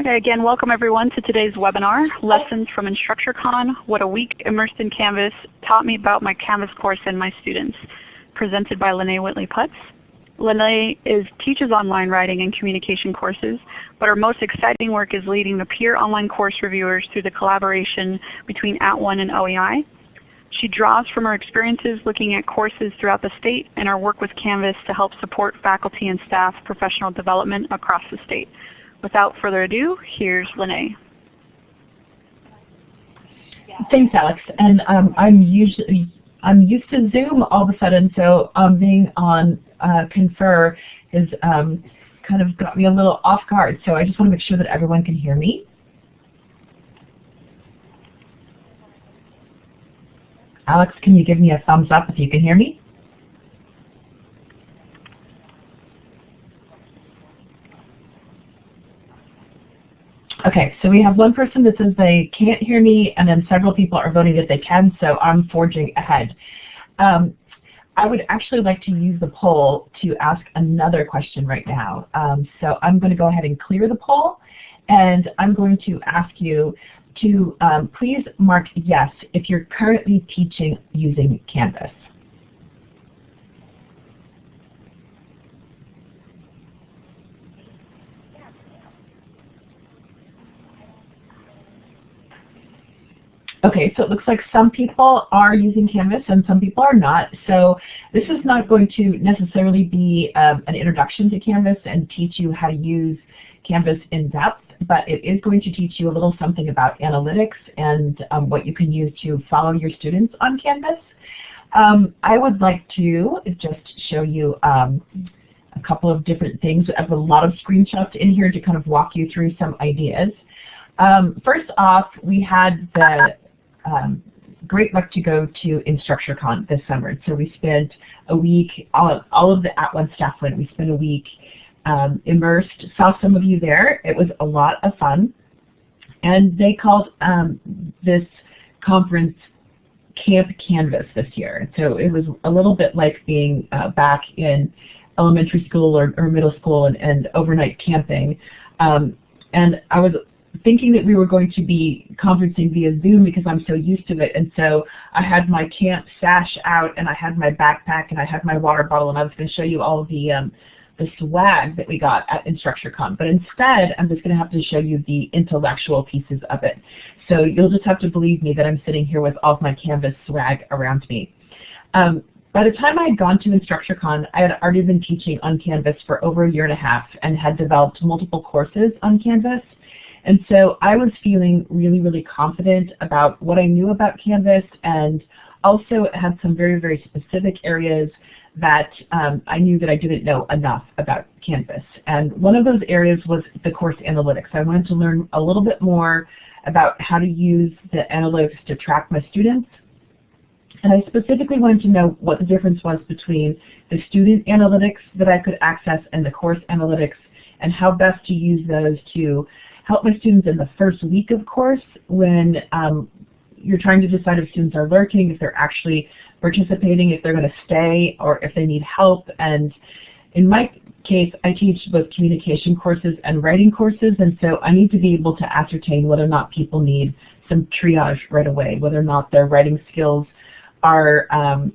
Okay, again, welcome everyone to today's webinar, Lessons from InstructureCon, What a Week Immersed in Canvas Taught Me About My Canvas Course and My Students, presented by Lene Whitley Putz. Lene is, teaches online writing and communication courses, but her most exciting work is leading the peer online course reviewers through the collaboration between At @ONE and OEI. She draws from her experiences looking at courses throughout the state and her work with Canvas to help support faculty and staff professional development across the state. Without further ado, here's Lene. Thanks, Alex. And um, I'm usually I'm used to Zoom all of a sudden, so um, being on uh, Confer has um, kind of got me a little off guard. So I just want to make sure that everyone can hear me. Alex, can you give me a thumbs up if you can hear me? Okay, so we have one person that says they can't hear me, and then several people are voting that they can, so I'm forging ahead. Um, I would actually like to use the poll to ask another question right now. Um, so I'm going to go ahead and clear the poll, and I'm going to ask you to um, please mark yes if you're currently teaching using Canvas. Okay, so it looks like some people are using Canvas and some people are not. So this is not going to necessarily be um, an introduction to Canvas and teach you how to use Canvas in depth, but it is going to teach you a little something about analytics and um, what you can use to follow your students on Canvas. Um, I would like to just show you um, a couple of different things. I have a lot of screenshots in here to kind of walk you through some ideas. Um, first off, we had the um, great luck to go to InstructureCon this summer. So we spent a week, all, all of the At @ONE staff went, we spent a week um, immersed, saw some of you there. It was a lot of fun. And they called um, this conference Camp Canvas this year. So it was a little bit like being uh, back in elementary school or, or middle school and, and overnight camping. Um, and I was thinking that we were going to be conferencing via Zoom because I'm so used to it. And so I had my camp sash out and I had my backpack and I had my water bottle and I was going to show you all the, um, the swag that we got at InstructureCon. But instead, I'm just going to have to show you the intellectual pieces of it. So you'll just have to believe me that I'm sitting here with all of my Canvas swag around me. Um, by the time I had gone to InstructureCon, I had already been teaching on Canvas for over a year and a half and had developed multiple courses on Canvas. And so I was feeling really, really confident about what I knew about Canvas and also had some very, very specific areas that um, I knew that I didn't know enough about Canvas. And one of those areas was the course analytics. I wanted to learn a little bit more about how to use the analytics to track my students. And I specifically wanted to know what the difference was between the student analytics that I could access and the course analytics and how best to use those to help my students in the first week of course when um, you're trying to decide if students are lurking, if they're actually participating, if they're going to stay, or if they need help. And in my case, I teach both communication courses and writing courses, and so I need to be able to ascertain whether or not people need some triage right away, whether or not their writing skills are um,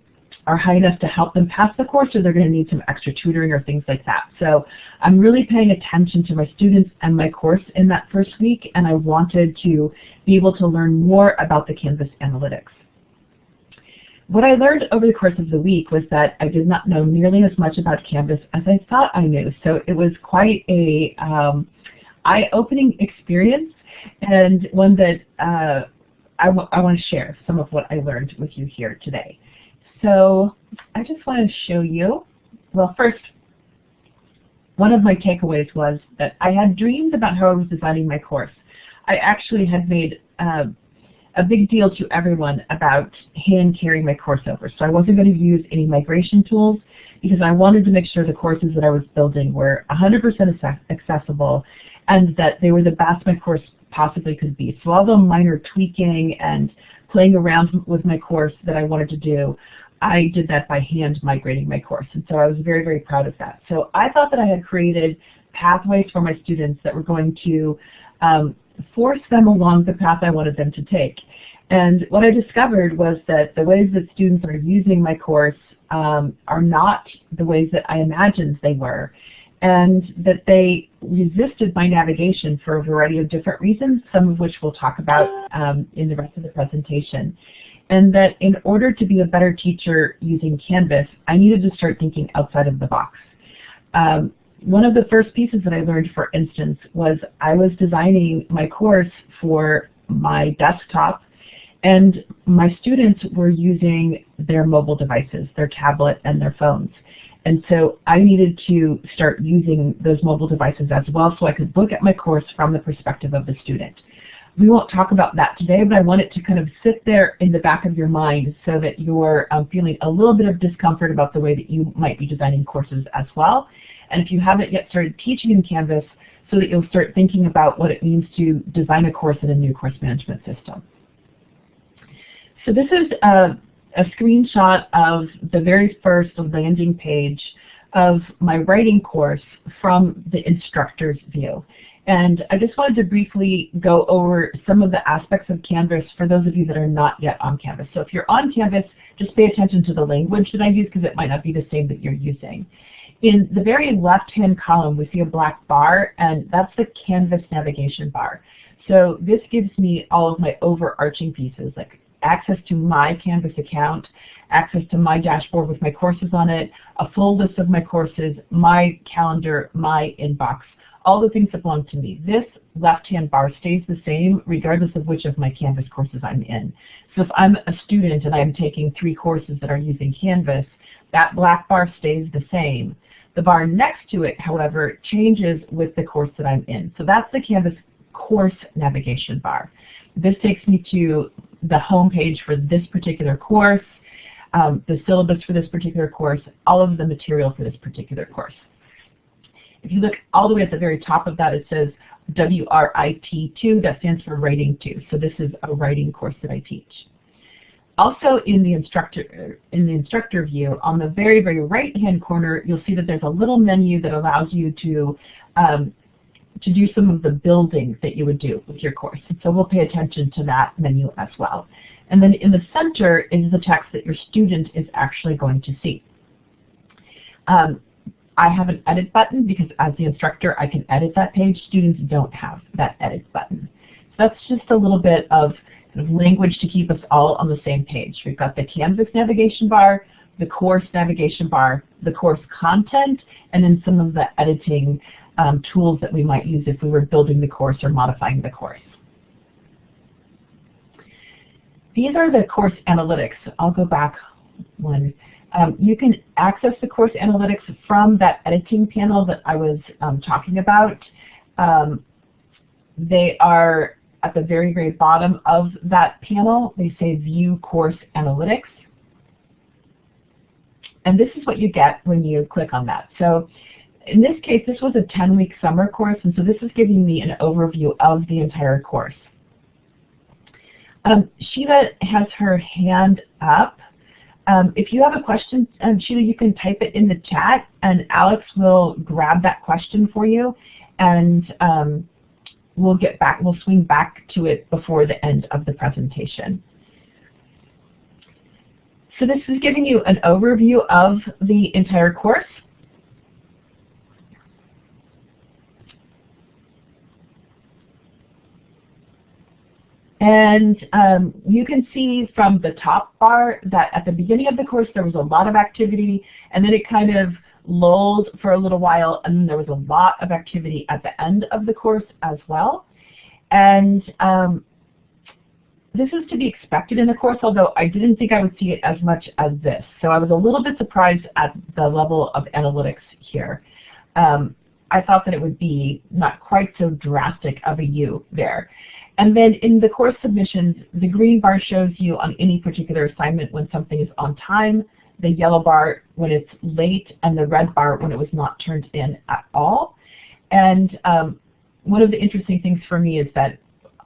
are high enough to help them pass the course or they're going to need some extra tutoring or things like that. So I'm really paying attention to my students and my course in that first week and I wanted to be able to learn more about the Canvas analytics. What I learned over the course of the week was that I did not know nearly as much about Canvas as I thought I knew. So it was quite a um, eye-opening experience and one that uh, I, I want to share some of what I learned with you here today. So I just want to show you, well first, one of my takeaways was that I had dreams about how I was designing my course. I actually had made uh, a big deal to everyone about hand carrying my course over. So I wasn't going to use any migration tools because I wanted to make sure the courses that I was building were 100% accessible and that they were the best my course possibly could be. So all the minor tweaking and playing around with my course that I wanted to do I did that by hand migrating my course. And so I was very, very proud of that. So I thought that I had created pathways for my students that were going to um, force them along the path I wanted them to take. And what I discovered was that the ways that students are using my course um, are not the ways that I imagined they were and that they resisted my navigation for a variety of different reasons, some of which we'll talk about um, in the rest of the presentation. And that in order to be a better teacher using Canvas, I needed to start thinking outside of the box. Um, one of the first pieces that I learned, for instance, was I was designing my course for my desktop and my students were using their mobile devices, their tablet and their phones. And so I needed to start using those mobile devices as well so I could look at my course from the perspective of the student. We won't talk about that today, but I want it to kind of sit there in the back of your mind so that you're um, feeling a little bit of discomfort about the way that you might be designing courses as well. And if you haven't yet started teaching in Canvas, so that you'll start thinking about what it means to design a course in a new course management system. So this is a, a screenshot of the very first landing page of my writing course from the instructor's view. And I just wanted to briefly go over some of the aspects of Canvas for those of you that are not yet on Canvas. So if you're on Canvas, just pay attention to the language that I use because it might not be the same that you're using. In the very left-hand column, we see a black bar, and that's the Canvas navigation bar. So this gives me all of my overarching pieces, like access to my Canvas account, access to my dashboard with my courses on it, a full list of my courses, my calendar, my inbox, all the things that belong to me. This left-hand bar stays the same regardless of which of my Canvas courses I'm in. So if I'm a student and I'm taking three courses that are using Canvas, that black bar stays the same. The bar next to it, however, changes with the course that I'm in. So that's the Canvas course navigation bar. This takes me to the home page for this particular course, um, the syllabus for this particular course, all of the material for this particular course. If you look all the way at the very top of that, it says WRIT2, that stands for Writing 2. So this is a writing course that I teach. Also in the instructor in the instructor view, on the very, very right-hand corner, you'll see that there's a little menu that allows you to um, to do some of the building that you would do with your course. And So we'll pay attention to that menu as well. And then in the center is the text that your student is actually going to see. Um, I have an edit button because as the instructor I can edit that page. Students don't have that edit button. So that's just a little bit of, kind of language to keep us all on the same page. We've got the Canvas navigation bar, the course navigation bar, the course content, and then some of the editing um, tools that we might use if we were building the course or modifying the course. These are the course analytics. I'll go back one. Um, you can access the course analytics from that editing panel that I was um, talking about. Um, they are at the very, very bottom of that panel. They say View Course Analytics. And this is what you get when you click on that. So in this case, this was a 10-week summer course, and so this is giving me an overview of the entire course. Um, Sheila has her hand up. Um, if you have a question, um, Sheila, you can type it in the chat, and Alex will grab that question for you, and um, we'll get back. We'll swing back to it before the end of the presentation. So this is giving you an overview of the entire course. And um, you can see from the top bar that at the beginning of the course there was a lot of activity and then it kind of lulled for a little while and then there was a lot of activity at the end of the course as well. And um, this is to be expected in the course, although I didn't think I would see it as much as this. So I was a little bit surprised at the level of analytics here. Um, I thought that it would be not quite so drastic of a U there. And then in the course submissions, the green bar shows you on any particular assignment when something is on time, the yellow bar when it's late, and the red bar when it was not turned in at all. And um, one of the interesting things for me is that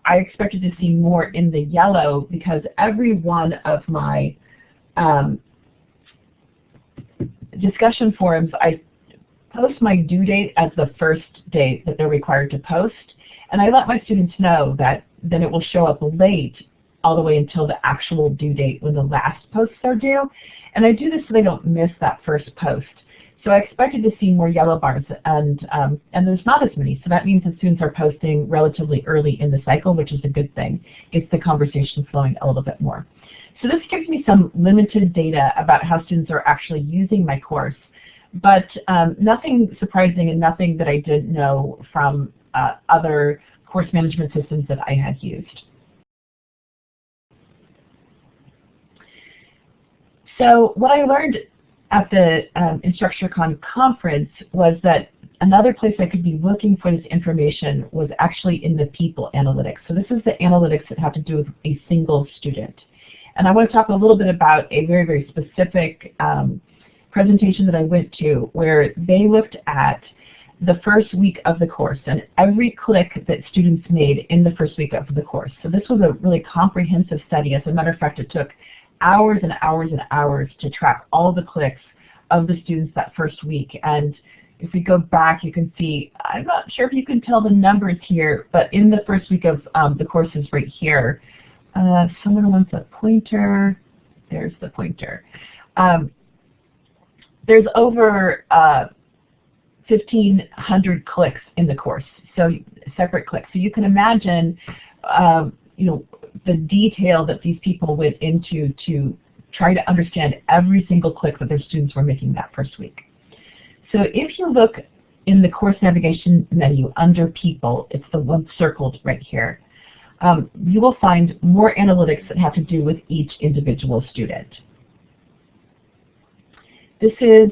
I expected to see more in the yellow because every one of my um, discussion forums, I post my due date as the first date that they're required to post, and I let my students know that then it will show up late all the way until the actual due date when the last posts are due. And I do this so they don't miss that first post. So I expected to see more yellow bars, and, um, and there's not as many. So that means that students are posting relatively early in the cycle, which is a good thing. Gets the conversation flowing a little bit more. So this gives me some limited data about how students are actually using my course, but um, nothing surprising and nothing that I didn't know from uh, other course management systems that I had used. So what I learned at the um, InstructureCon conference was that another place I could be looking for this information was actually in the people analytics. So this is the analytics that have to do with a single student. And I want to talk a little bit about a very, very specific um, presentation that I went to where they looked at the first week of the course and every click that students made in the first week of the course. So this was a really comprehensive study. As a matter of fact, it took hours and hours and hours to track all the clicks of the students that first week. And if we go back, you can see, I'm not sure if you can tell the numbers here, but in the first week of um, the courses right here, uh, someone wants a pointer. There's the pointer. Um, there's over uh, 1,500 clicks in the course, so separate clicks. So you can imagine, um, you know, the detail that these people went into to try to understand every single click that their students were making that first week. So if you look in the course navigation menu under people, it's the one circled right here, um, you will find more analytics that have to do with each individual student. This is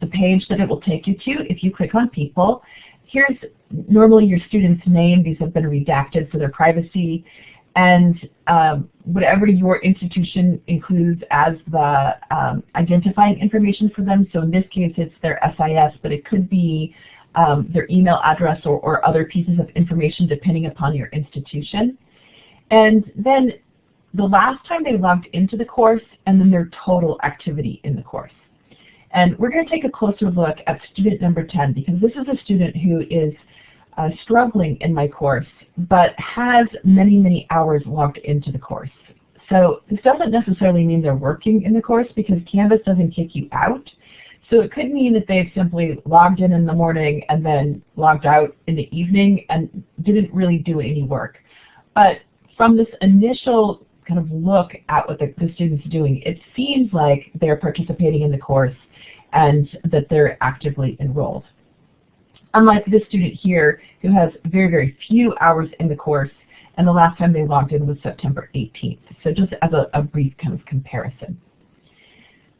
the page that it will take you to if you click on people. Here's normally your student's name. These have been redacted for their privacy and um, whatever your institution includes as the um, identifying information for them. So in this case, it's their SIS, but it could be um, their email address or, or other pieces of information depending upon your institution. And then the last time they logged into the course and then their total activity in the course. And we're going to take a closer look at student number 10 because this is a student who is uh, struggling in my course, but has many, many hours logged into the course. So this doesn't necessarily mean they're working in the course because Canvas doesn't kick you out. So it could mean that they've simply logged in in the morning and then logged out in the evening and didn't really do any work. But from this initial kind of look at what the, the student's doing, it seems like they're participating in the course and that they're actively enrolled unlike this student here who has very, very few hours in the course and the last time they logged in was September 18th. So just as a, a brief kind of comparison.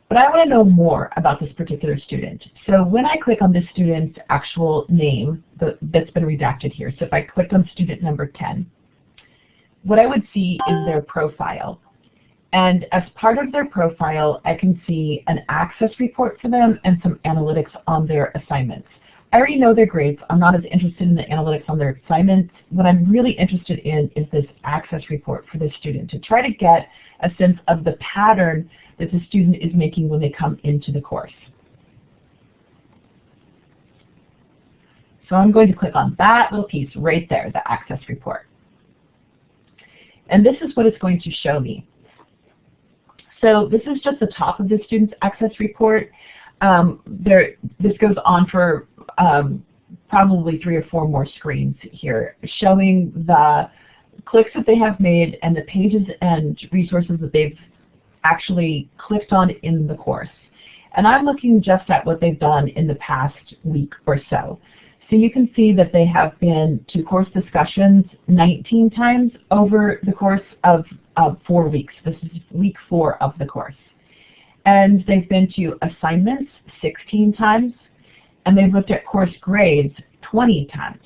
But I want to know more about this particular student. So when I click on this student's actual name the, that's been redacted here, so if I click on student number 10, what I would see is their profile. And as part of their profile, I can see an access report for them and some analytics on their assignments. I already know their grades. I'm not as interested in the analytics on their assignments. What I'm really interested in is this access report for the student to try to get a sense of the pattern that the student is making when they come into the course. So I'm going to click on that little piece right there, the access report. And this is what it's going to show me. So this is just the top of the student's access report. Um, there, this goes on for um, probably three or four more screens here showing the clicks that they have made and the pages and resources that they've actually clicked on in the course. And I'm looking just at what they've done in the past week or so. So you can see that they have been to course discussions 19 times over the course of four weeks. This is week four of the course. And they've been to assignments 16 times, and they've looked at course grades 20 times.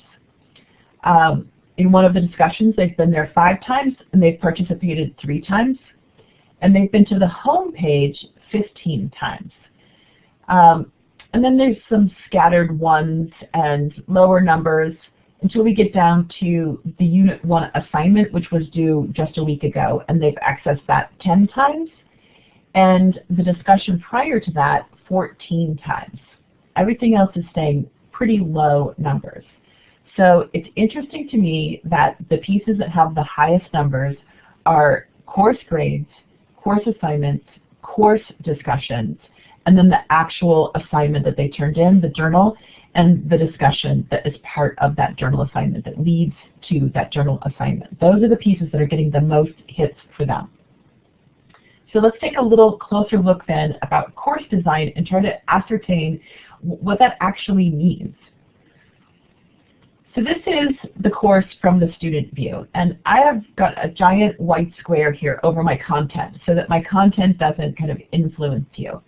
Um, in one of the discussions, they've been there five times, and they've participated three times. And they've been to the home page 15 times. Um, and then there's some scattered ones and lower numbers until we get down to the Unit 1 assignment, which was due just a week ago, and they've accessed that 10 times. And the discussion prior to that, 14 times. Everything else is staying pretty low numbers. So it's interesting to me that the pieces that have the highest numbers are course grades, course assignments, course discussions, and then the actual assignment that they turned in, the journal, and the discussion that is part of that journal assignment that leads to that journal assignment. Those are the pieces that are getting the most hits for them. So let's take a little closer look then about course design and try to ascertain what that actually means. So this is the course from the student view, and I have got a giant white square here over my content so that my content doesn't kind of influence you.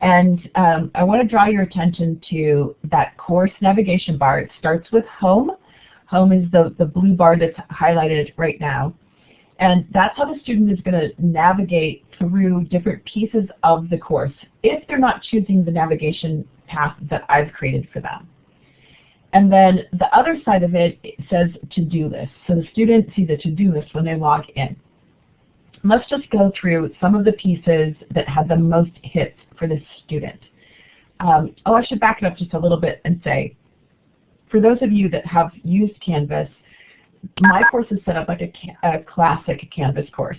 And um, I want to draw your attention to that course navigation bar. It starts with home. Home is the, the blue bar that's highlighted right now. And that's how the student is going to navigate through different pieces of the course if they're not choosing the navigation path that I've created for them. And then the other side of it, says to-do list. So the student sees a to-do list when they log in. Let's just go through some of the pieces that had the most hits for this student. Um, oh, I should back it up just a little bit and say, for those of you that have used Canvas, my course is set up like a, a classic Canvas course.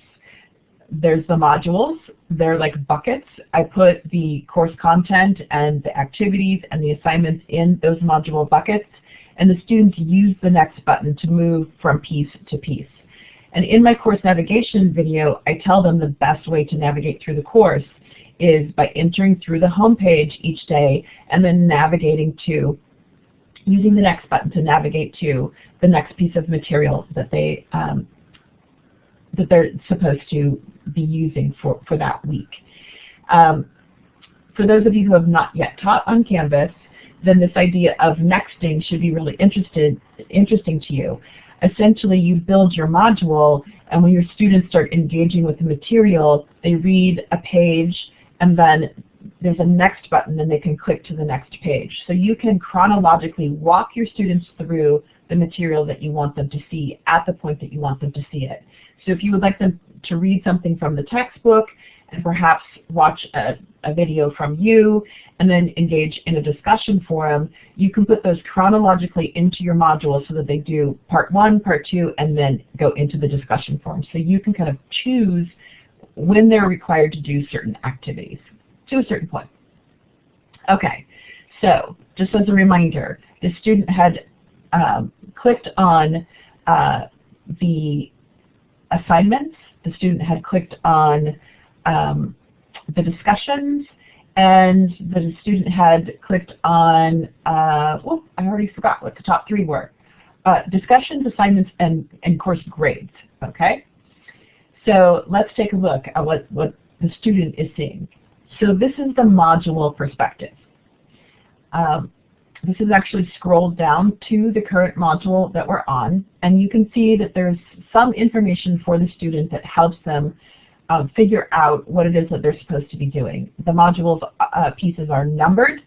There's the modules, they're like buckets. I put the course content and the activities and the assignments in those module buckets, and the students use the next button to move from piece to piece. And in my course navigation video, I tell them the best way to navigate through the course is by entering through the home page each day and then navigating to, using the next button to navigate to the next piece of material that they um, that they're supposed to be using for, for that week. Um, for those of you who have not yet taught on Canvas, then this idea of nexting should be really interested, interesting to you. Essentially, you build your module, and when your students start engaging with the material, they read a page, and then there's a next button, and they can click to the next page. So you can chronologically walk your students through the material that you want them to see at the point that you want them to see it. So if you would like them to read something from the textbook and perhaps watch a, a video from you and then engage in a discussion forum, you can put those chronologically into your module so that they do part one, part two, and then go into the discussion forum. So you can kind of choose when they're required to do certain activities to a certain point. Okay, so just as a reminder, the student had um, clicked on uh, the assignments, the student had clicked on um, the discussions, and the student had clicked on, uh, I already forgot what the top three were. Uh, discussions, assignments, and, and course grades, okay? So let's take a look at what, what the student is seeing. So this is the module perspective. Um, this is actually scrolled down to the current module that we're on, and you can see that there's some information for the student that helps them um, figure out what it is that they're supposed to be doing. The modules uh, pieces are numbered,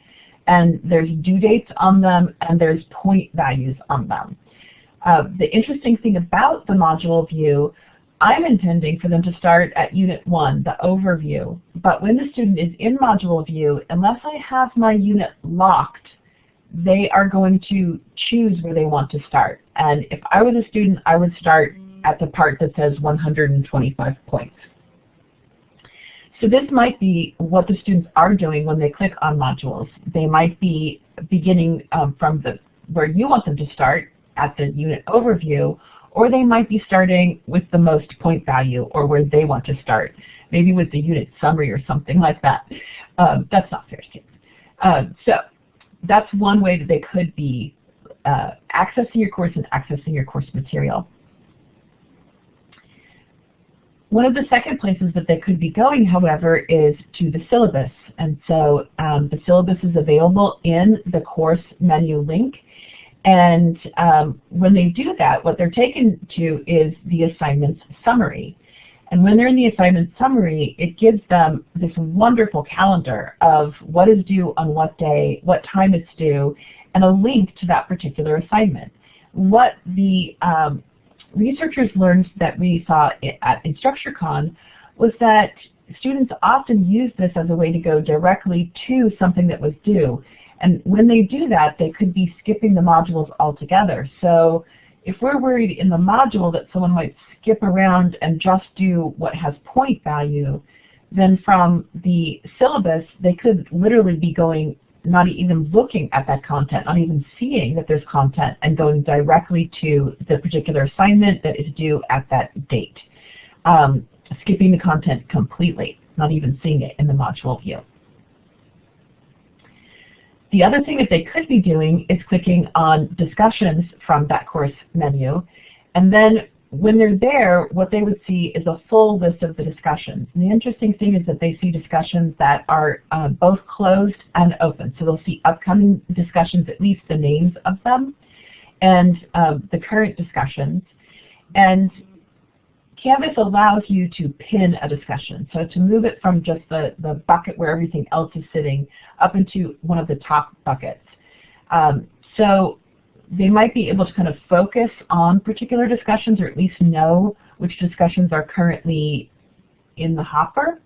and there's due dates on them, and there's point values on them. Uh, the interesting thing about the module view, I'm intending for them to start at Unit 1, the overview, but when the student is in module view, unless I have my unit locked, they are going to choose where they want to start. And if I was a student, I would start at the part that says 125 points. So this might be what the students are doing when they click on modules. They might be beginning um, from the where you want them to start at the unit overview, or they might be starting with the most point value or where they want to start, maybe with the unit summary or something like that. Um, that's not fair, kids. Um, so that's one way that they could be uh, accessing your course and accessing your course material. One of the second places that they could be going, however, is to the syllabus. And so um, the syllabus is available in the course menu link. And um, when they do that, what they're taken to is the assignment's summary. And when they're in the assignment summary, it gives them this wonderful calendar of what is due on what day, what time it's due, and a link to that particular assignment. What the um, researchers learned that we saw at InstructureCon was that students often use this as a way to go directly to something that was due. And when they do that, they could be skipping the modules altogether. So if we're worried in the module that someone might skip around and just do what has point value, then from the syllabus, they could literally be going, not even looking at that content, not even seeing that there's content, and going directly to the particular assignment that is due at that date. Um, skipping the content completely, not even seeing it in the module view. The other thing that they could be doing is clicking on discussions from that course menu. And then when they're there, what they would see is a full list of the discussions. And the interesting thing is that they see discussions that are uh, both closed and open. So they'll see upcoming discussions, at least the names of them, and um, the current discussions. And Canvas allows you to pin a discussion. So to move it from just the, the bucket where everything else is sitting up into one of the top buckets. Um, so they might be able to kind of focus on particular discussions or at least know which discussions are currently in the hopper.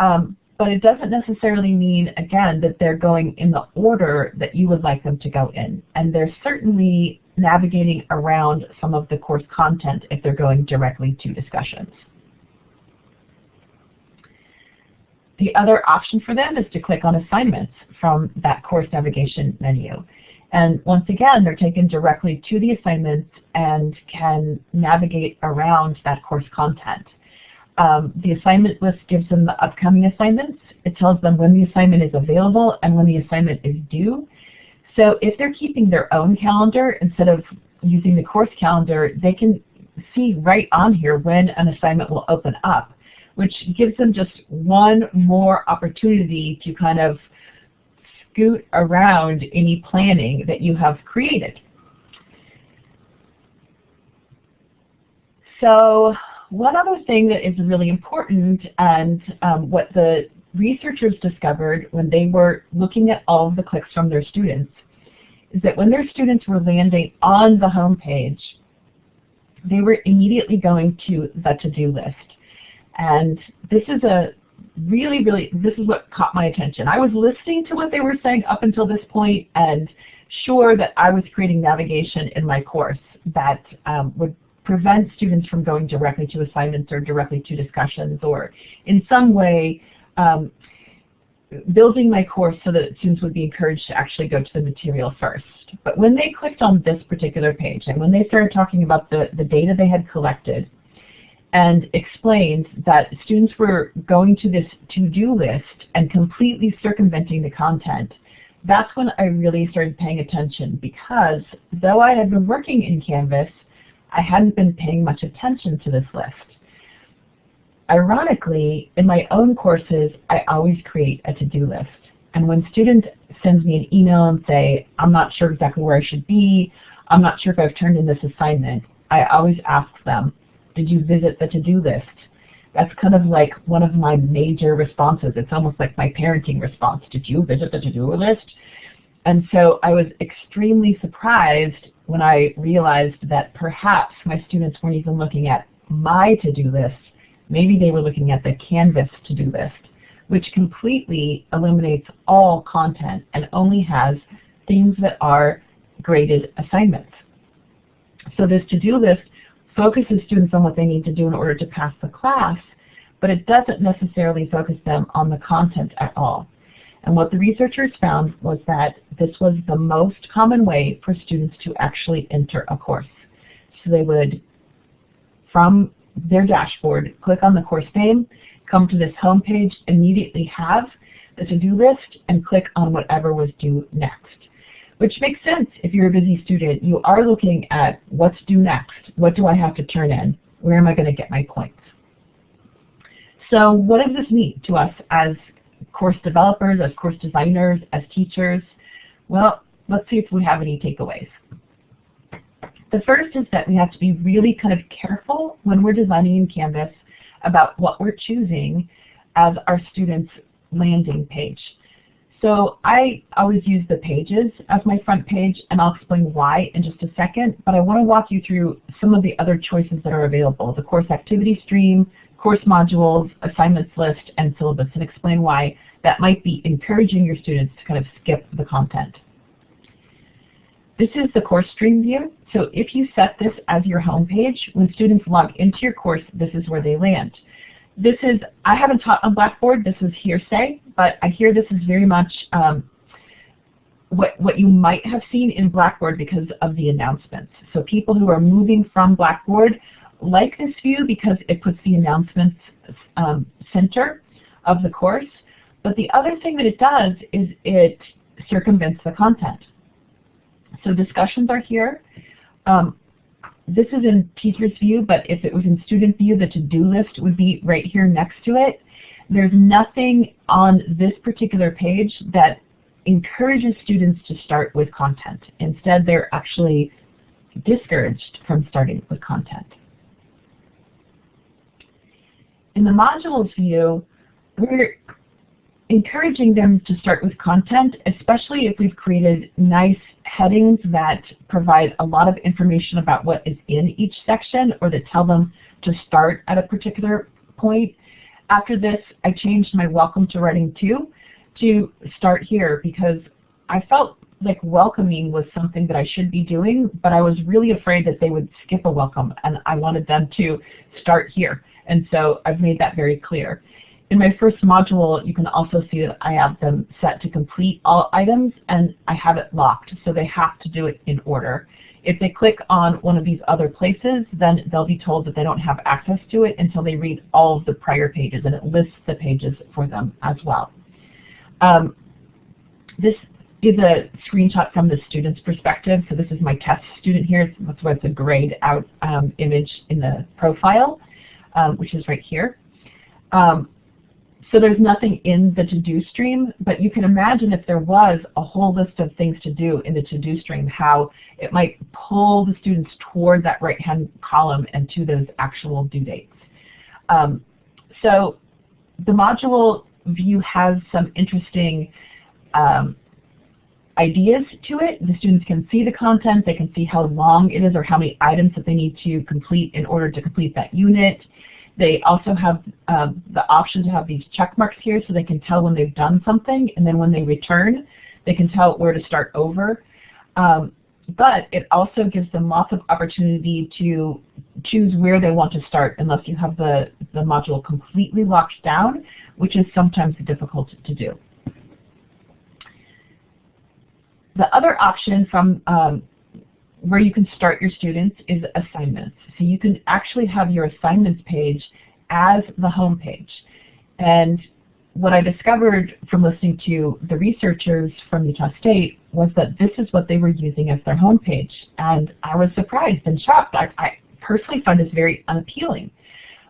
Um, but it doesn't necessarily mean, again, that they're going in the order that you would like them to go in. And they're certainly navigating around some of the course content if they're going directly to discussions. The other option for them is to click on assignments from that course navigation menu. And once again, they're taken directly to the assignments and can navigate around that course content. Um, the assignment list gives them the upcoming assignments. It tells them when the assignment is available and when the assignment is due. So if they're keeping their own calendar instead of using the course calendar, they can see right on here when an assignment will open up, which gives them just one more opportunity to kind of scoot around any planning that you have created. So one other thing that is really important and um, what the researchers discovered when they were looking at all of the clicks from their students is that when their students were landing on the home page, they were immediately going to the to-do list. And this is a really, really, this is what caught my attention. I was listening to what they were saying up until this point and sure that I was creating navigation in my course that um, would prevent students from going directly to assignments or directly to discussions or in some way um, building my course so that students would be encouraged to actually go to the material first. But when they clicked on this particular page and when they started talking about the, the data they had collected and explains that students were going to this to-do list and completely circumventing the content, that's when I really started paying attention because though I had been working in Canvas, I hadn't been paying much attention to this list. Ironically, in my own courses, I always create a to-do list. And when student sends me an email and say, I'm not sure exactly where I should be, I'm not sure if I've turned in this assignment, I always ask them, did you visit the to-do list? That's kind of like one of my major responses. It's almost like my parenting response. Did you visit the to-do list? And so I was extremely surprised when I realized that perhaps my students weren't even looking at my to-do list. Maybe they were looking at the Canvas to-do list, which completely eliminates all content and only has things that are graded assignments. So this to-do list focuses students on what they need to do in order to pass the class, but it doesn't necessarily focus them on the content at all. And what the researchers found was that this was the most common way for students to actually enter a course. So they would, from their dashboard, click on the course name, come to this home page, immediately have the to-do list, and click on whatever was due next. Which makes sense if you're a busy student. You are looking at what's due next. What do I have to turn in? Where am I going to get my points? So what does this mean to us as course developers, as course designers, as teachers? Well, let's see if we have any takeaways. The first is that we have to be really kind of careful when we're designing in Canvas about what we're choosing as our students' landing page. So I always use the pages as my front page, and I'll explain why in just a second, but I want to walk you through some of the other choices that are available, the course activity stream, course modules, assignments list, and syllabus, and explain why that might be encouraging your students to kind of skip the content. This is the course stream view. So if you set this as your home page, when students log into your course, this is where they land. This is, I haven't taught on Blackboard, this is hearsay, but I hear this is very much um, what, what you might have seen in Blackboard because of the announcements. So people who are moving from Blackboard like this view because it puts the announcements um, center of the course. But the other thing that it does is it circumvents the content. So discussions are here. Um, this is in teacher's view, but if it was in student view, the to-do list would be right here next to it. There's nothing on this particular page that encourages students to start with content. Instead, they're actually discouraged from starting with content. In the modules view, we're encouraging them to start with content, especially if we've created nice headings that provide a lot of information about what is in each section or that tell them to start at a particular point. After this, I changed my welcome to writing 2 to start here because I felt like welcoming was something that I should be doing, but I was really afraid that they would skip a welcome and I wanted them to start here. And so I've made that very clear. In my first module, you can also see that I have them set to complete all items, and I have it locked, so they have to do it in order. If they click on one of these other places, then they'll be told that they don't have access to it until they read all of the prior pages, and it lists the pages for them as well. Um, this is a screenshot from the student's perspective. So this is my test student here. That's why it's a grayed out um, image in the profile, um, which is right here. Um, so there's nothing in the to-do stream, but you can imagine if there was a whole list of things to do in the to-do stream, how it might pull the students toward that right-hand column and to those actual due dates. Um, so the module view has some interesting um, ideas to it. The students can see the content, they can see how long it is or how many items that they need to complete in order to complete that unit. They also have uh, the option to have these check marks here so they can tell when they've done something, and then when they return, they can tell where to start over. Um, but it also gives them lots of opportunity to choose where they want to start unless you have the, the module completely locked down, which is sometimes difficult to do. The other option from um, where you can start your students is assignments. So you can actually have your assignments page as the home page. And what I discovered from listening to the researchers from Utah State was that this is what they were using as their home page. And I was surprised and shocked. I, I personally find this very unappealing.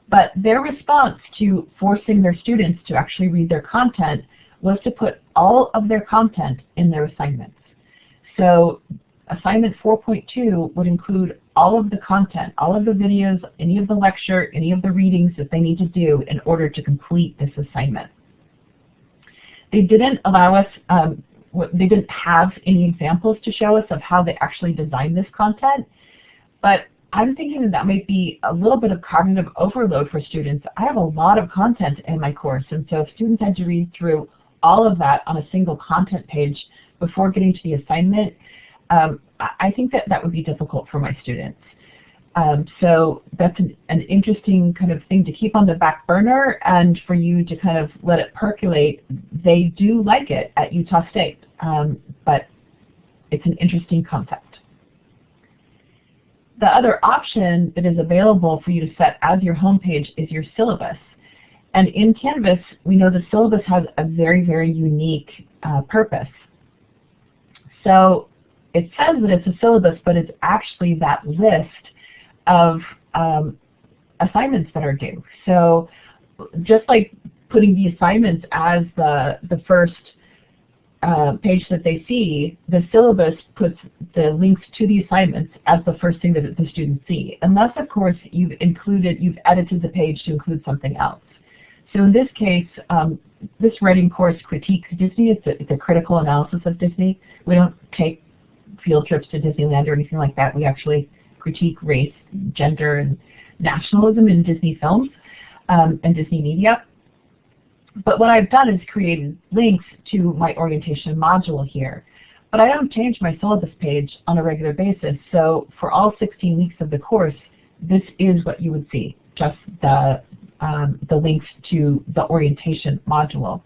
But their response to forcing their students to actually read their content was to put all of their content in their assignments. So Assignment 4.2 would include all of the content, all of the videos, any of the lecture, any of the readings that they need to do in order to complete this assignment. They didn't allow us, um, they didn't have any examples to show us of how they actually designed this content, but I'm thinking that that might be a little bit of cognitive overload for students. I have a lot of content in my course, and so if students had to read through all of that on a single content page before getting to the assignment, um, I think that that would be difficult for my students. Um, so that's an, an, interesting kind of thing to keep on the back burner and for you to kind of let it percolate. They do like it at Utah State, um, but it's an interesting concept. The other option that is available for you to set as your homepage is your syllabus. And in Canvas, we know the syllabus has a very, very unique uh, purpose. So it says that it's a syllabus, but it's actually that list of um, assignments that are due. So just like putting the assignments as the, the first uh, page that they see, the syllabus puts the links to the assignments as the first thing that the students see. Unless, of course, you've included, you've edited the page to include something else. So in this case, um, this writing course critiques Disney. It's a, it's a critical analysis of Disney. We don't take field trips to Disneyland or anything like that. We actually critique race, gender, and nationalism in Disney films um, and Disney media. But what I've done is created links to my orientation module here. But I don't change my syllabus page on a regular basis. So for all 16 weeks of the course, this is what you would see, just the, um, the links to the orientation module.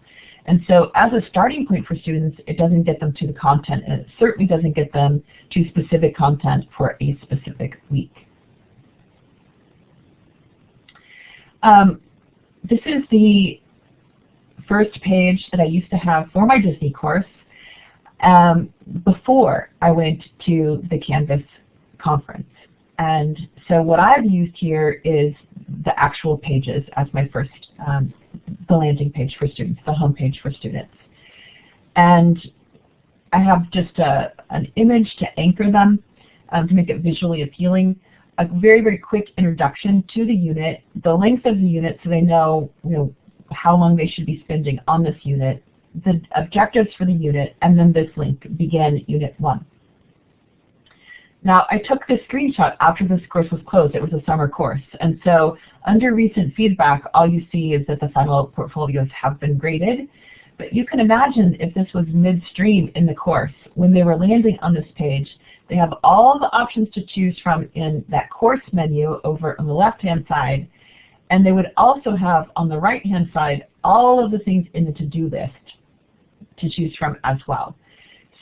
And so as a starting point for students, it doesn't get them to the content, and it certainly doesn't get them to specific content for a specific week. Um, this is the first page that I used to have for my Disney course um, before I went to the Canvas conference. And so what I've used here is the actual pages as my first, um, the landing page for students, the home page for students. And I have just a, an image to anchor them um, to make it visually appealing. A very, very quick introduction to the unit, the length of the unit so they know, you know how long they should be spending on this unit, the objectives for the unit, and then this link, begin Unit 1. Now, I took this screenshot after this course was closed. It was a summer course. And so under recent feedback, all you see is that the final portfolios have been graded. But you can imagine if this was midstream in the course, when they were landing on this page, they have all the options to choose from in that course menu over on the left-hand side, and they would also have on the right-hand side all of the things in the to-do list to choose from as well.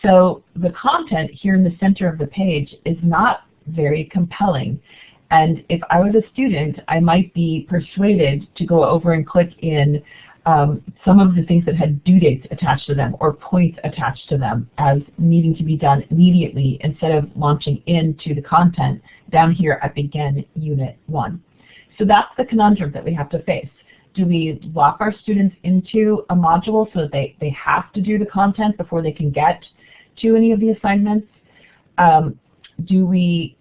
So the content here in the center of the page is not very compelling. And if I was a student, I might be persuaded to go over and click in um, some of the things that had due dates attached to them or points attached to them as needing to be done immediately instead of launching into the content down here at Begin Unit 1. So that's the conundrum that we have to face. Do we lock our students into a module so that they, they have to do the content before they can get to any of the assignments? Um, do we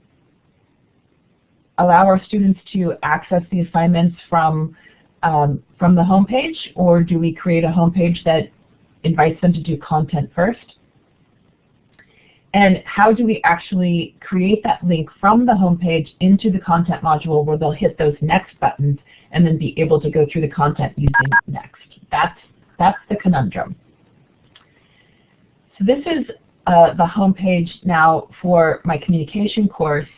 allow our students to access the assignments from, um, from the homepage, or do we create a homepage that invites them to do content first? And how do we actually create that link from the homepage into the content module where they'll hit those next buttons and then be able to go through the content using next? That's, that's the conundrum. So this is uh, the homepage now for my communication course,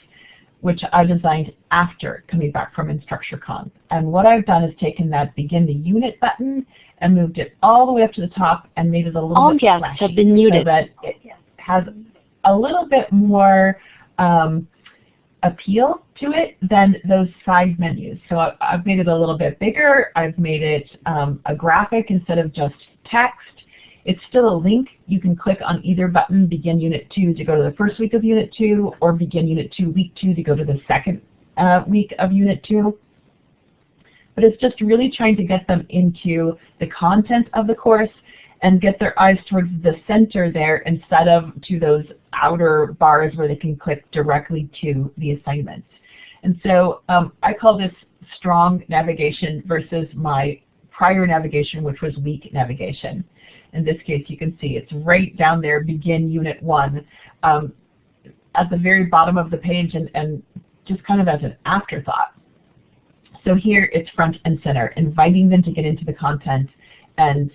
which I designed after coming back from InstructureCon. And what I've done is taken that begin the unit button and moved it all the way up to the top and made it a little all bit guests flashy have been muted. so that it has a little bit more um, appeal to it than those side menus. So I, have made it a little bit bigger. I've made it um, a graphic instead of just text. It's still a link. You can click on either button, begin Unit 2 to go to the first week of Unit 2, or begin Unit 2 week 2 to go to the second uh, week of Unit 2. But it's just really trying to get them into the content of the course and get their eyes towards the center there instead of to those outer bars where they can click directly to the assignments. And so um, I call this strong navigation versus my prior navigation, which was weak navigation. In this case, you can see it's right down there, begin unit one, um, at the very bottom of the page and, and just kind of as an afterthought. So here it's front and center, inviting them to get into the content and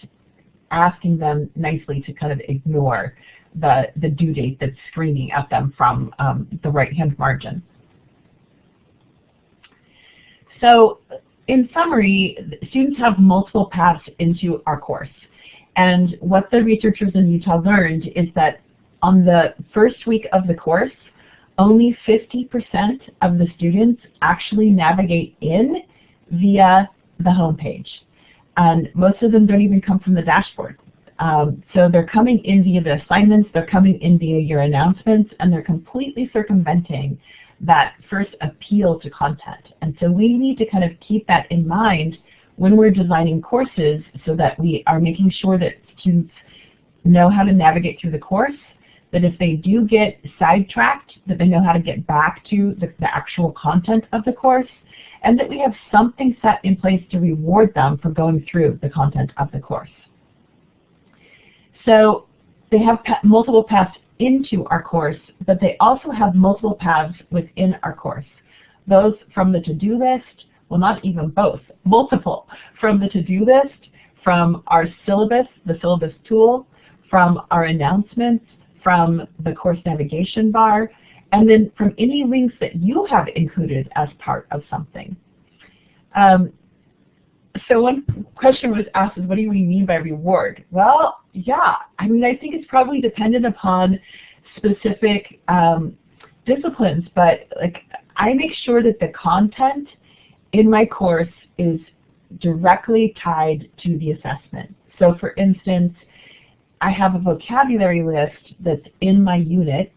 asking them nicely to kind of ignore the, the due date that's screaming at them from um, the right-hand margin. So in summary, students have multiple paths into our course. And what the researchers in Utah learned is that on the first week of the course, only 50% of the students actually navigate in via the home page and most of them don't even come from the dashboard. Um, so they're coming in via the assignments, they're coming in via your announcements, and they're completely circumventing that first appeal to content. And so we need to kind of keep that in mind when we're designing courses so that we are making sure that students know how to navigate through the course, that if they do get sidetracked, that they know how to get back to the, the actual content of the course, and that we have something set in place to reward them for going through the content of the course. So they have multiple paths into our course, but they also have multiple paths within our course. Those from the to-do list, well not even both, multiple, from the to-do list, from our syllabus, the syllabus tool, from our announcements, from the course navigation bar, and then from any links that you have included as part of something. Um, so one question was asked is what do you mean by reward? Well, yeah, I mean I think it's probably dependent upon specific um, disciplines, but like I make sure that the content in my course is directly tied to the assessment. So for instance, I have a vocabulary list that's in my unit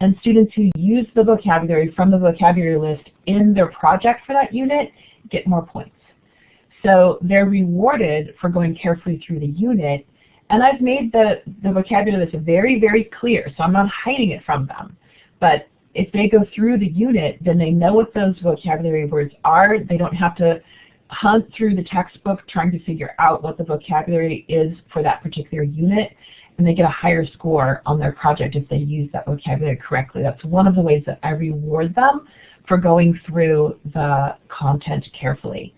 and students who use the vocabulary from the vocabulary list in their project for that unit get more points. So they're rewarded for going carefully through the unit and I've made the, the vocabulary list very, very clear, so I'm not hiding it from them. But if they go through the unit, then they know what those vocabulary words are. They don't have to hunt through the textbook trying to figure out what the vocabulary is for that particular unit, and they get a higher score on their project if they use that vocabulary correctly. That's one of the ways that I reward them for going through the content carefully.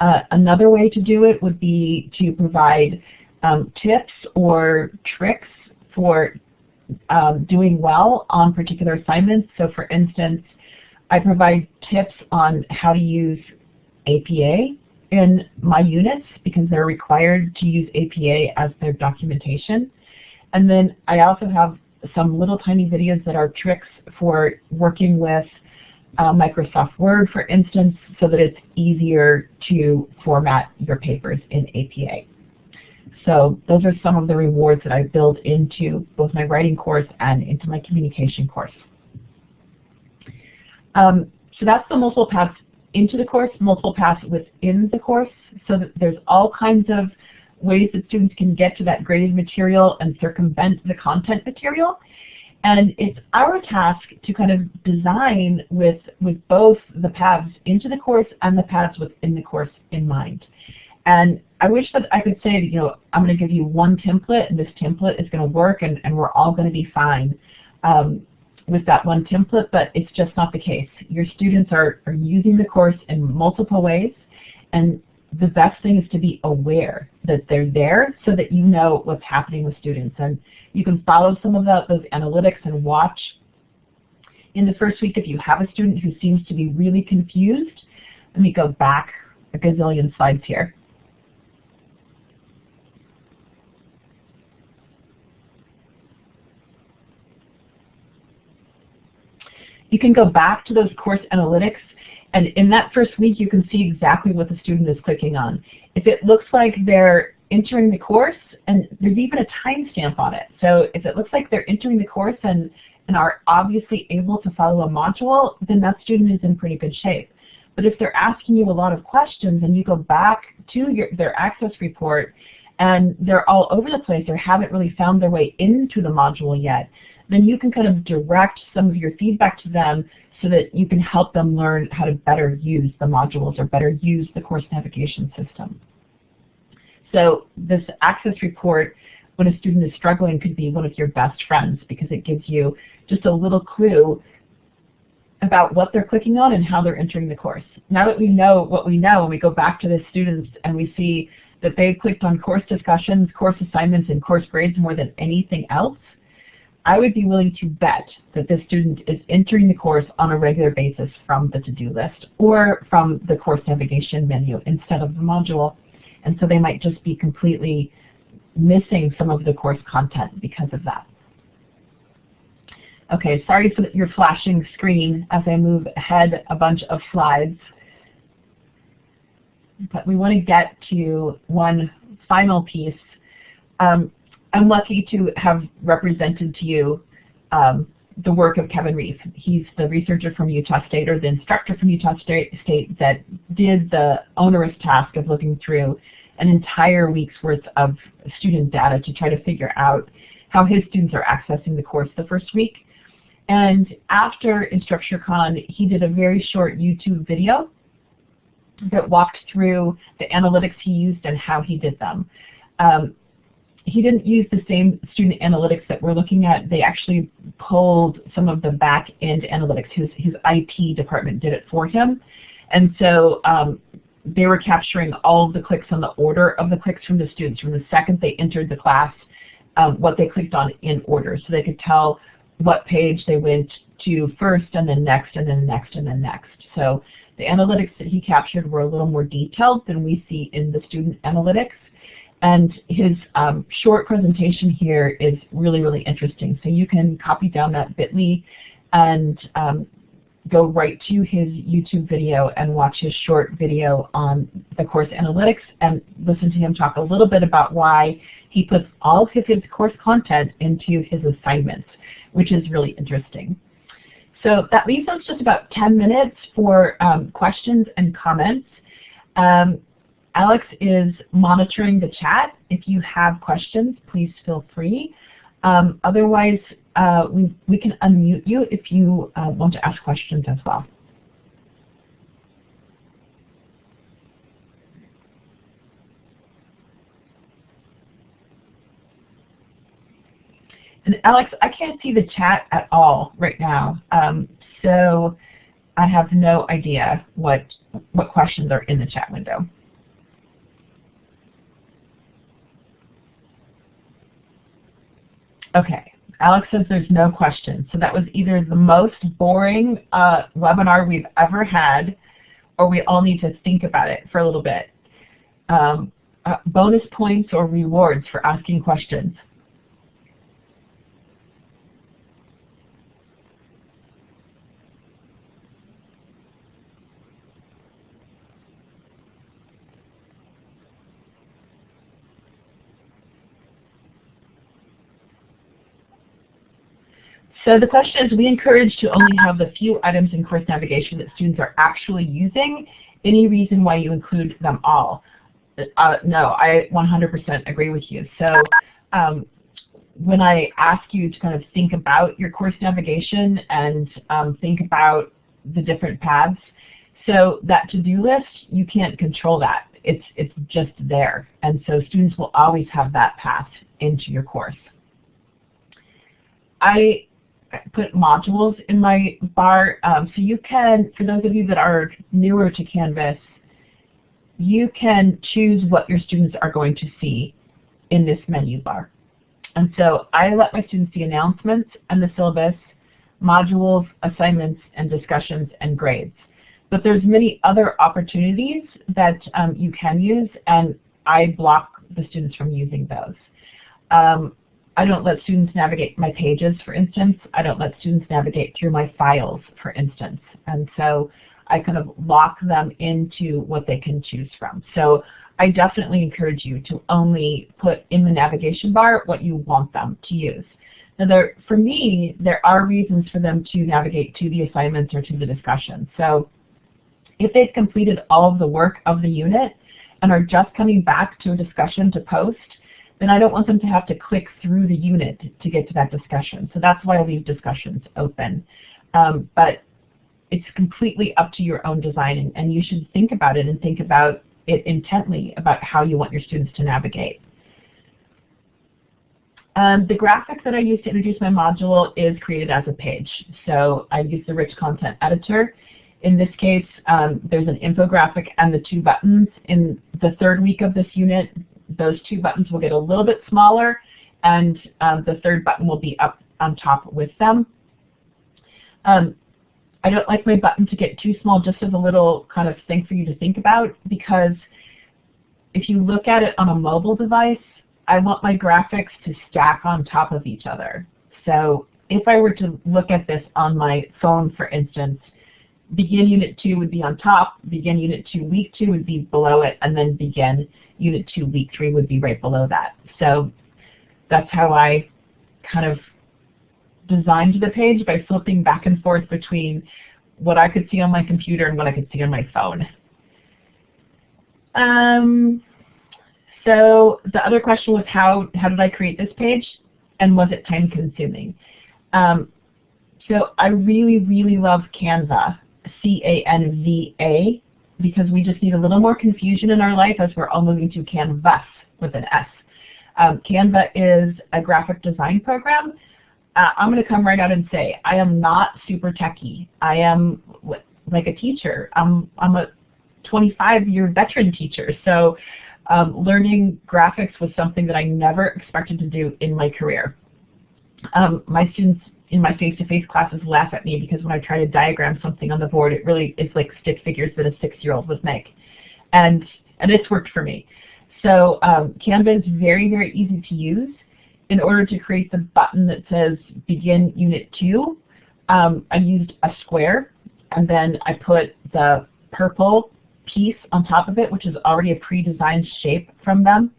Uh, another way to do it would be to provide um, tips or tricks for um, doing well on particular assignments. So for instance, I provide tips on how to use APA in my units because they're required to use APA as their documentation. And then I also have some little tiny videos that are tricks for working with uh, Microsoft Word, for instance, so that it's easier to format your papers in APA. So those are some of the rewards that I build into both my writing course and into my communication course. Um, so that's the multiple paths into the course, multiple paths within the course, so that there's all kinds of ways that students can get to that graded material and circumvent the content material. And it's our task to kind of design with, with both the paths into the course and the paths within the course in mind. And I wish that I could say, you know, I'm going to give you one template and this template is going to work and, and we're all going to be fine um, with that one template, but it's just not the case. Your students are, are using the course in multiple ways and the best thing is to be aware that they're there so that you know what's happening with students. And you can follow some of the, those analytics and watch in the first week if you have a student who seems to be really confused. Let me go back a gazillion slides here. You can go back to those course analytics and in that first week you can see exactly what the student is clicking on. If it looks like they're entering the course, and there's even a timestamp on it. So if it looks like they're entering the course and, and are obviously able to follow a module, then that student is in pretty good shape. But if they're asking you a lot of questions and you go back to your, their access report and they're all over the place or haven't really found their way into the module yet, then you can kind of direct some of your feedback to them so that you can help them learn how to better use the modules or better use the course navigation system. So this access report, when a student is struggling, could be one of your best friends because it gives you just a little clue about what they're clicking on and how they're entering the course. Now that we know what we know and we go back to the students and we see that they clicked on course discussions, course assignments, and course grades more than anything else, I would be willing to bet that this student is entering the course on a regular basis from the to-do list or from the course navigation menu instead of the module. And so they might just be completely missing some of the course content because of that. Okay, sorry for your flashing screen as I move ahead a bunch of slides. But we want to get to one final piece. Um, I'm lucky to have represented to you um, the work of Kevin Reeve. He's the researcher from Utah State, or the instructor from Utah State, State that did the onerous task of looking through an entire week's worth of student data to try to figure out how his students are accessing the course the first week. And after InstructureCon, he did a very short YouTube video that walked through the analytics he used and how he did them. Um, he didn't use the same student analytics that we're looking at. They actually pulled some of the back-end analytics. His, his IT department did it for him. And so um, they were capturing all of the clicks on the order of the clicks from the students from the second they entered the class, um, what they clicked on in order. So they could tell what page they went to first and then next and then next and then next. So the analytics that he captured were a little more detailed than we see in the student analytics. And his um, short presentation here is really, really interesting. So you can copy down that bit.ly and um, go right to his YouTube video and watch his short video on the course analytics and listen to him talk a little bit about why he puts all of his, course content into his assignments, which is really interesting. So that leaves us just about 10 minutes for um, questions and comments. Um, Alex is monitoring the chat. If you have questions, please feel free. Um, otherwise, uh, we, we can unmute you if you uh, want to ask questions as well. And Alex, I can't see the chat at all right now, um, so I have no idea what what questions are in the chat window. Okay, Alex says there's no questions. So that was either the most boring uh, webinar we've ever had, or we all need to think about it for a little bit. Um, uh, bonus points or rewards for asking questions. So the question is, we encourage to only have the few items in course navigation that students are actually using. Any reason why you include them all? Uh, no, I 100% agree with you. So um, when I ask you to kind of think about your course navigation and um, think about the different paths, so that to-do list, you can't control that. It's, it's just there. And so students will always have that path into your course. I put modules in my bar. Um, so you can, for those of you that are newer to Canvas, you can choose what your students are going to see in this menu bar. And so I let my students see announcements and the syllabus, modules, assignments, and discussions and grades. But there's many other opportunities that um, you can use, and I block the students from using those. Um, I don't let students navigate my pages, for instance. I don't let students navigate through my files, for instance. And so I kind of lock them into what they can choose from. So I definitely encourage you to only put in the navigation bar what you want them to use. Now there, for me, there are reasons for them to navigate to the assignments or to the discussion. So if they've completed all of the work of the unit and are just coming back to a discussion to post, then I don't want them to have to click through the unit to get to that discussion. So that's why I leave discussions open. Um, but it's completely up to your own design, and you should think about it and think about it intently about how you want your students to navigate. Um, the graphic that I use to introduce my module is created as a page. So I use the Rich Content Editor. In this case, um, there's an infographic and the two buttons. In the third week of this unit, those two buttons will get a little bit smaller and um, the third button will be up on top with them. Um, I don't like my button to get too small just as a little kind of thing for you to think about because if you look at it on a mobile device, I want my graphics to stack on top of each other. So if I were to look at this on my phone, for instance, begin unit 2 would be on top, begin unit 2 week 2 would be below it, and then begin unit 2 week 3 would be right below that. So that's how I kind of designed the page by flipping back and forth between what I could see on my computer and what I could see on my phone. Um, so the other question was how, how did I create this page and was it time consuming? Um, so I really, really love Canva. C-A-N-V-A. because we just need a little more confusion in our life as we're all moving to Canvas with an S. Um, Canva is a graphic design program. Uh, I'm going to come right out and say I am not super techy. I am like a teacher. I'm, I'm a 25-year veteran teacher. So um, learning graphics was something that I never expected to do in my career. Um, my students in my face-to-face -face classes laugh at me because when I try to diagram something on the board, it really is like stick figures that a six-year-old would make. And, and it's worked for me. So um, Canva is very, very easy to use. In order to create the button that says Begin Unit 2, um, I used a square, and then I put the purple piece on top of it, which is already a pre-designed shape from them.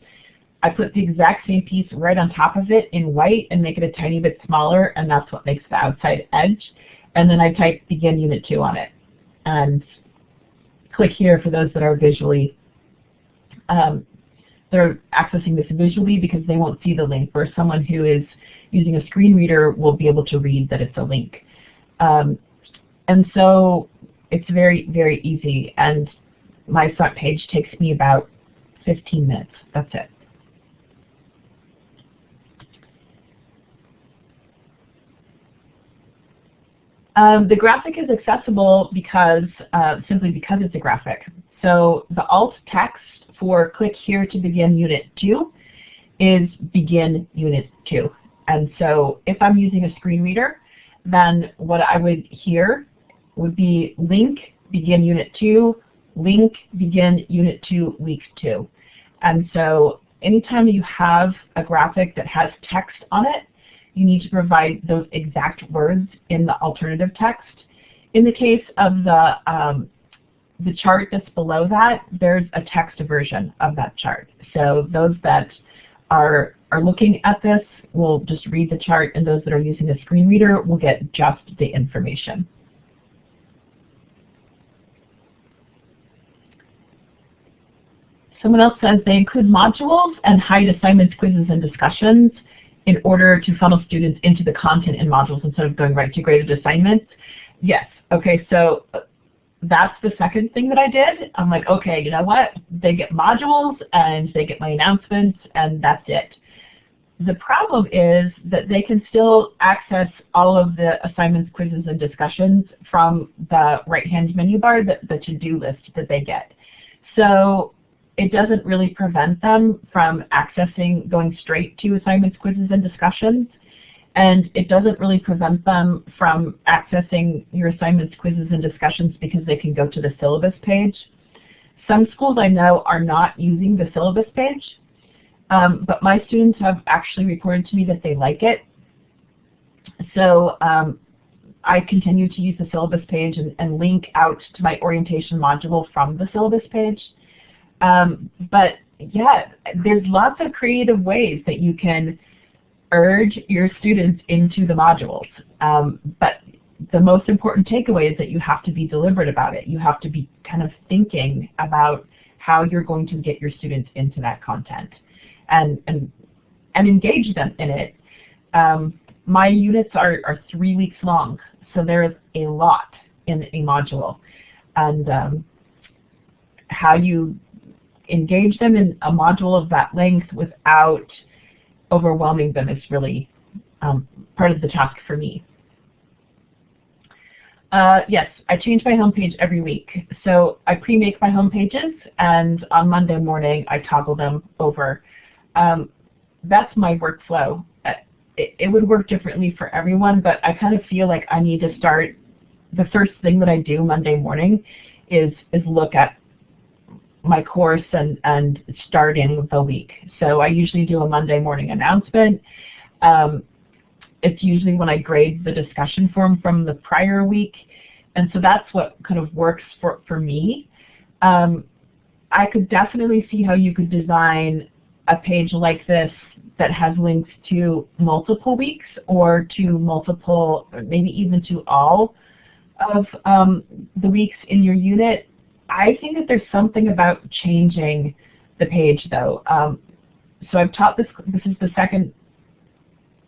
I put the exact same piece right on top of it in white and make it a tiny bit smaller, and that's what makes the outside edge. And then I type Begin Unit 2 on it. And click here for those that are visually um, they're accessing this visually because they won't see the link, where someone who is using a screen reader will be able to read that it's a link. Um, and so it's very, very easy. And my front page takes me about 15 minutes. That's it. Um, the graphic is accessible because uh, simply because it's a graphic. So the alt text for click here to begin unit 2 is begin unit 2. And so if I'm using a screen reader, then what I would hear would be link begin unit 2, link begin unit 2 week 2. And so anytime you have a graphic that has text on it, you need to provide those exact words in the alternative text. In the case of the um, the chart that's below that, there's a text version of that chart. So those that are, are looking at this will just read the chart, and those that are using a screen reader will get just the information. Someone else says they include modules and hide assignments, quizzes, and discussions in order to funnel students into the content in modules instead of going right to graded assignments. Yes. Okay, so uh, that's the second thing that I did. I'm like, okay, you know what? They get modules and they get my announcements and that's it. The problem is that they can still access all of the assignments, quizzes, and discussions from the right-hand menu bar, the, the to-do list that they get. So it doesn't really prevent them from accessing, going straight to assignments, quizzes, and discussions and it doesn't really prevent them from accessing your assignments, quizzes, and discussions because they can go to the syllabus page. Some schools I know are not using the syllabus page, um, but my students have actually reported to me that they like it. So um, I continue to use the syllabus page and, and, link out to my orientation module from the syllabus page. Um, but yeah, there's lots of creative ways that you can urge your students into the modules. Um, but the most important takeaway is that you have to be deliberate about it. You have to be kind of thinking about how you're going to get your students into that content and, and, and engage them in it. Um, my units are, are three weeks long, so there's a lot in a module. And um, how you engage them in a module of that length without overwhelming them is really um, part of the task for me. Uh, yes, I change my homepage every week. So I pre-make my home pages, and on Monday morning I toggle them over. Um, that's my workflow. Uh, it, it, would work differently for everyone, but I kind of feel like I need to start, the first thing that I do Monday morning is, is look at my course and, and starting the week. So I usually do a Monday morning announcement. Um, it's usually when I grade the discussion form from the prior week. And so that's what kind of works for, for me. Um, I could definitely see how you could design a page like this that has links to multiple weeks or to multiple, maybe even to all of um, the weeks in your unit I think that there's something about changing the page though. Um, so I've taught this, this is the second,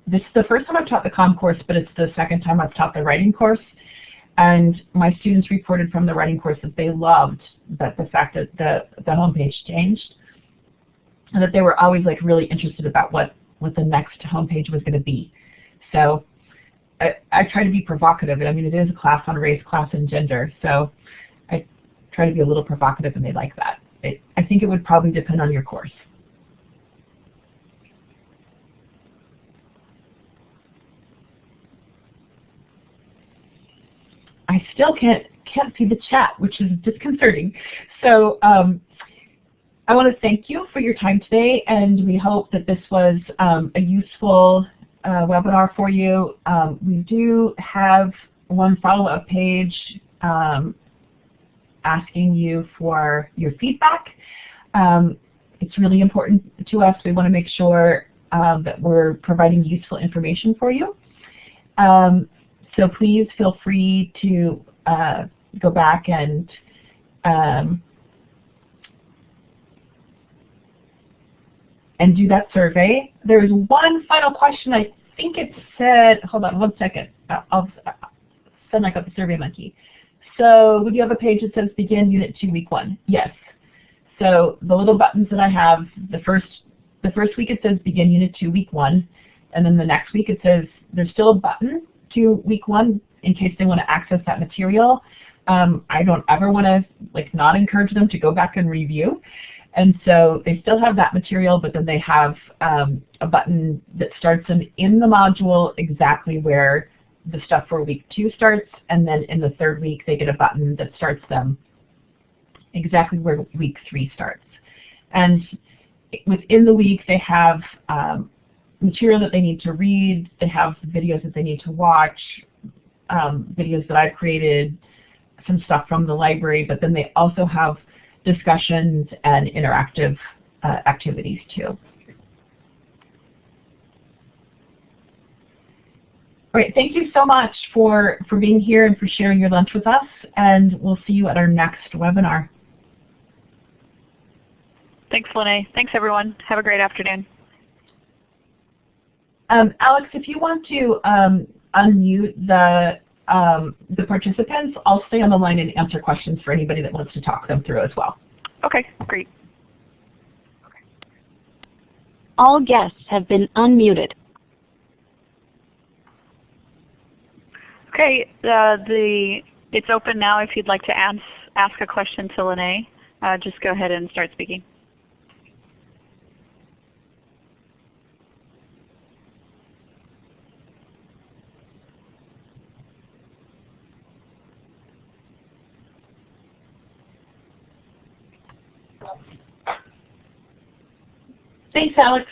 this is the first time I've taught the COM course, but it's the second time I've taught the writing course. And my students reported from the writing course that they loved that the fact that the, the homepage changed and that they were always like really interested about what, what the next homepage was going to be. So I, I try to be provocative. I mean, it is a class on race, class, and gender. So try to be a little provocative and they like that. It, I think it would probably depend on your course. I still can't can't see the chat, which is disconcerting. So um, I want to thank you for your time today, and we hope that this was um, a useful uh, webinar for you. Um, we do have one follow-up page um, asking you for your feedback. Um, it's really important to us. We want to make sure um, that we're providing useful information for you. Um, so please feel free to uh, go back and um, and do that survey. There's one final question. I think it said, hold on one second. I'll send I got the Survey Monkey. So would you have a page that says begin unit two week one? Yes. So the little buttons that I have, the first the first week it says begin unit two week one, and then the next week it says there's still a button to week one in case they want to access that material. Um, I don't ever want to like not encourage them to go back and review. And so they still have that material, but then they have um, a button that starts them in the module exactly where the stuff for week two starts, and then in the third week they get a button that starts them exactly where week three starts. And within the week they have um, material that they need to read, they have videos that they need to watch, um, videos that I've created, some stuff from the library, but then they also have discussions and interactive uh, activities too. All right, thank you so much for, for being here and for sharing your lunch with us, and we'll see you at our next webinar. Thanks, Lene. Thanks, everyone. Have a great afternoon. Um, Alex, if you want to um, unmute the um, the participants, I'll stay on the line and answer questions for anybody that wants to talk them through as well. Okay, great. All guests have been unmuted. Okay, uh, the it's open now if you'd like to ask, ask a question to Lene. Uh, just go ahead and start speaking. Thanks, Alex.